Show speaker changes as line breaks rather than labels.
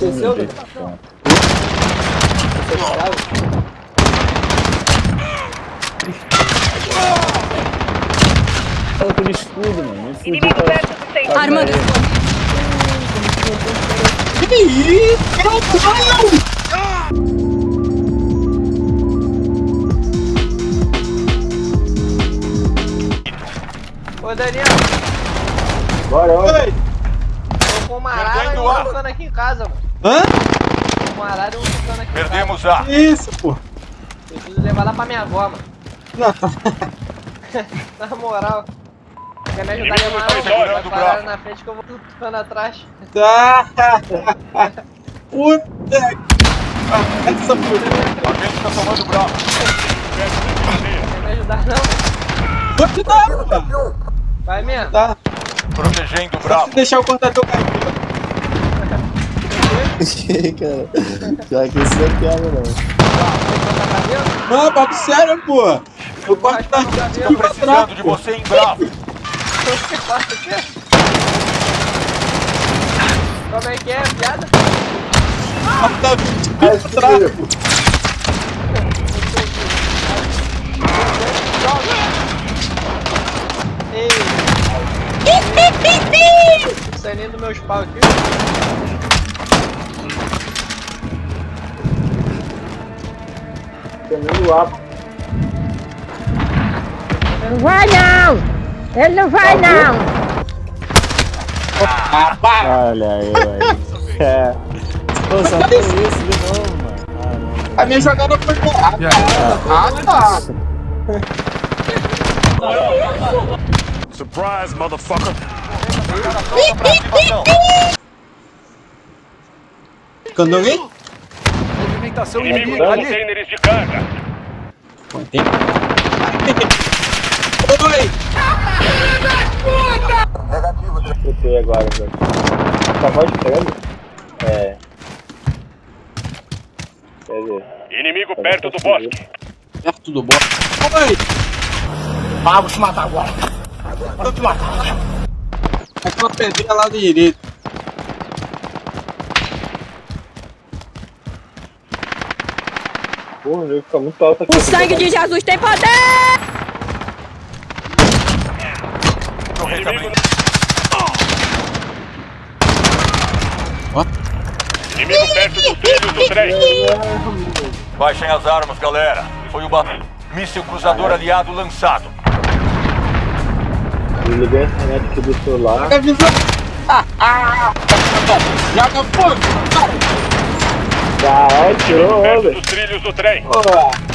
Desceu,
Fala com escudo, mano.
Inimigo
pra...
perto do centro.
Armando.
Que isso? Meu Deus!
Ô, Daniel,
Bora, bora.
Oi!
tô com uma arara e ficando aqui em casa, mano.
Hã?
Uma arara e um ficando aqui
Perdemos
em
A.
Que isso, pô?
Preciso levar lá pra minha avó, mano.
Não, tá.
Na moral. Quer me ajudar a levar
tá o
parar
braço.
na frente que eu vou ficando atrás.
Tá. Puta. Ah, Essa puta.
A gente tá tomando bravo.
Quer me ajudar não?
Vou te dar, pô.
Vai mesmo.
Tá.
Protegendo o bravo.
se deixar eu cortar teu cabelo.
cara. Já que isso não é piada, não.
Tá?
Não, papo sério, pô. Eu
Vai
frente
Tô
pra trás,
precisando de você em bravo.
Que faço aqui? Como é que é, piada?
Corta 20 pra trás, pô.
Ei! Saindo dos meus pau aqui.
Não vai não! Ele não vai não!
Ah, para.
Olha aí, velho. É. Pô, só foi isso de novo, mano. Ah, não.
A minha jogada foi errada. Ah, tá.
Surprise, motherfucker.
Quando alguém?
Movimentação inimiga ali. Containers de carga.
Contém. Oi!
Chutei agora, velho. Só pode pegar? É. Quer ver?
Inimigo perto do bosque.
Perto do bote. Oi! Ah, vou te matar agora. Vou te matar. Aquela pedrinha lá direito.
Porra, o jogo fica muito alto aqui.
O sangue de Jesus tem poder!
Inimigo, inimigo perto dos trilhos do trem. Baixem as armas, galera. Foi o míssil cruzador aliado lançado.
Desliguei a internet aqui do celular.
Joga visão. Ah, ah. Joga fogo.
Caralho, tirou
Perto
onda.
dos trilhos do trem.
Porra.